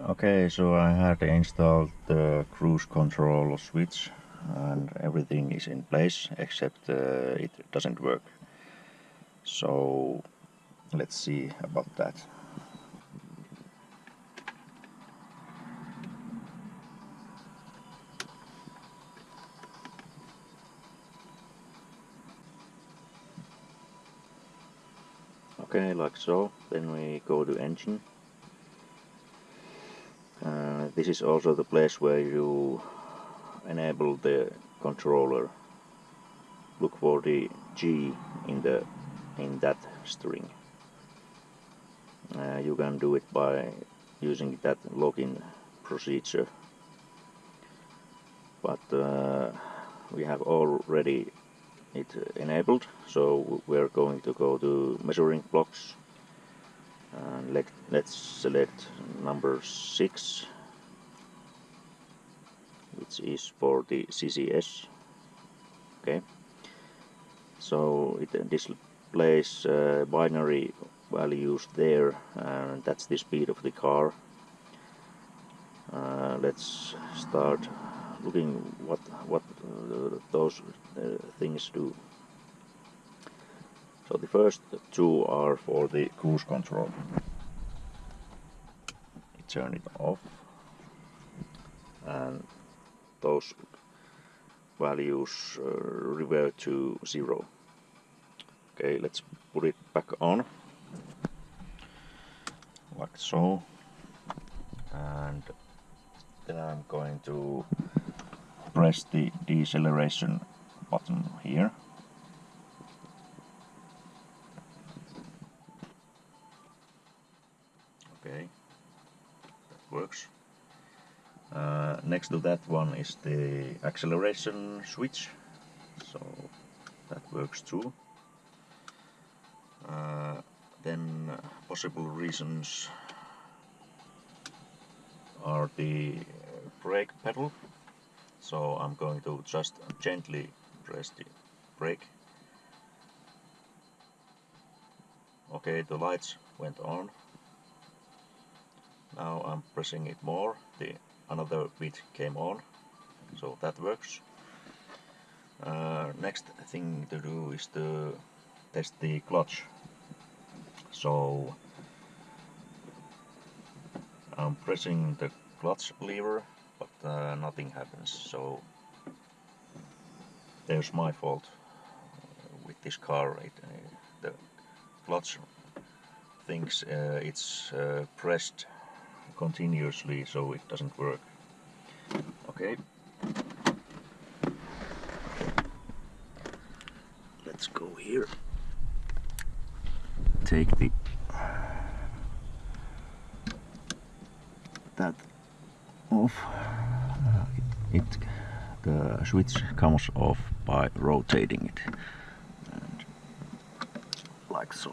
Okay, so I had installed the cruise control switch and everything is in place except uh, it doesn't work. So let's see about that. Okay, like so. Then we go to engine. This is also the place where you enable the controller. Look for the G in the in that string. Uh, you can do it by using that login procedure. But uh, we have already it enabled so we're going to go to measuring blocks and let, let's select number 6 which is for the CCS okay so it displays uh, binary values there and that's the speed of the car uh, let's start looking what what uh, those uh, things do. So the first two are for the cruise control. turn it off and those values uh, revert to zero. Okay, let's put it back on like so and then I'm going to press the deceleration button here. Uh, next to that one is the acceleration switch, so that works too. Uh, then possible reasons are the brake pedal. So I'm going to just gently press the brake. Okay the lights went on now I'm pressing it more. The another bit came on. So that works. Uh, next thing to do is to test the clutch. So I'm pressing the clutch lever but uh, nothing happens. So there's my fault with this car. It, uh, the clutch thinks uh, it's uh, pressed continuously so it doesn't work. Okay. Let's go here. Take the uh, that off. It, it the switch comes off by rotating it. And like so.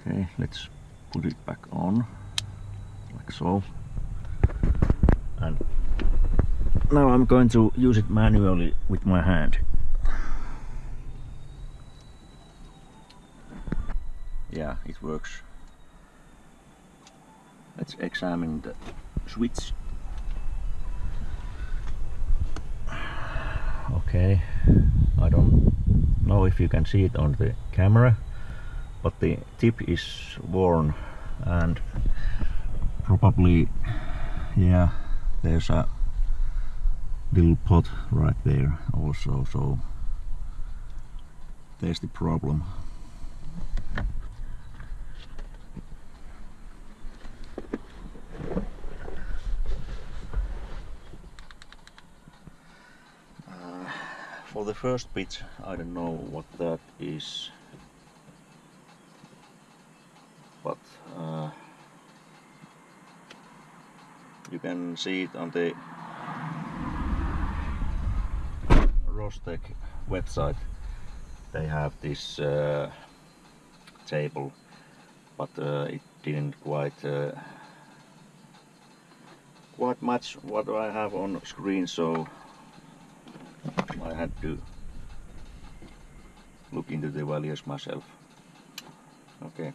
Okay let's put it back on like so. And now I'm going to use it manually with my hand. Yeah it works. Let's examine the switch. Okay I don't know if you can see it on the camera but the tip is worn and probably yeah there's a little pot right there also so there's the problem. Uh, for the first bit I don't know what that is but uh, you can see it on the Ross-Tech website they have this uh, table but uh, it didn't quite uh, quite much what I have on screen so I had to look into the values myself. Okay.